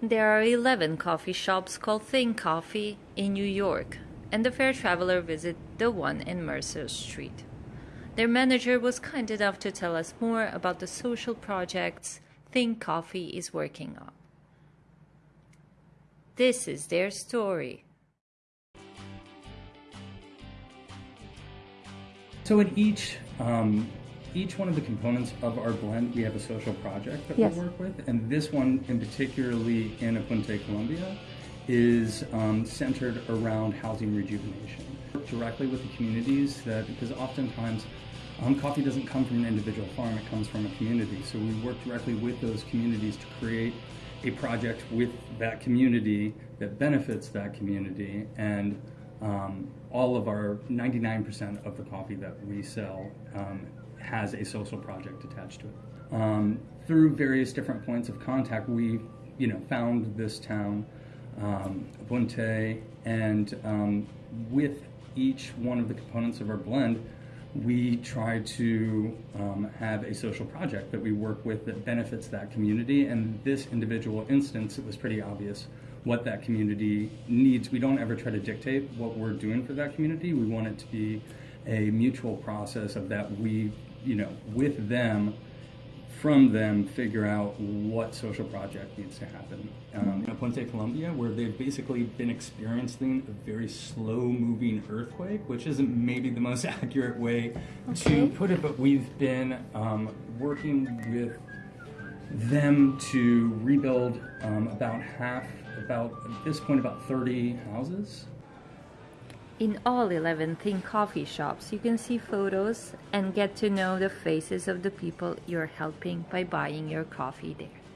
There are 11 coffee shops called Think Coffee in New York, and the fair traveler visited the one in Mercer Street. Their manager was kind enough to tell us more about the social projects Think Coffee is working on. This is their story. So at each um, each one of the components of our blend, we have a social project that Yes. we work with, and this one, in particularly in Aponte, Colombia, is um, centered around housing rejuvenation. Work directly with the communities that, because oftentimes um, coffee doesn't come from an individual farm, it comes from a community. So we work directly with those communities to create a project with that community that benefits that community and um, all of our 99% of the coffee that we sell um, has a social project attached to it. Um, through various different points of contact, we, you know, found this town, um, Bunte, and um, with each one of the components of our blend, we try to um, have a social project that we work with that benefits that community. And this individual instance, it was pretty obvious what that community needs. We don't ever try to dictate what we're doing for that community. We want it to be a mutual process of that we, you know, with them, from them, figure out what social project needs to happen. Um, in Aponte, Colombia, where they've basically been experiencing a very slow moving earthquake, which isn't maybe the most accurate way Okay. to put it, but we've been um, working with them to rebuild um, about half, about at this point, about 30 houses. In all 11 Think Coffee shops, you can see photos and get to know the faces of the people you're helping by buying your coffee there.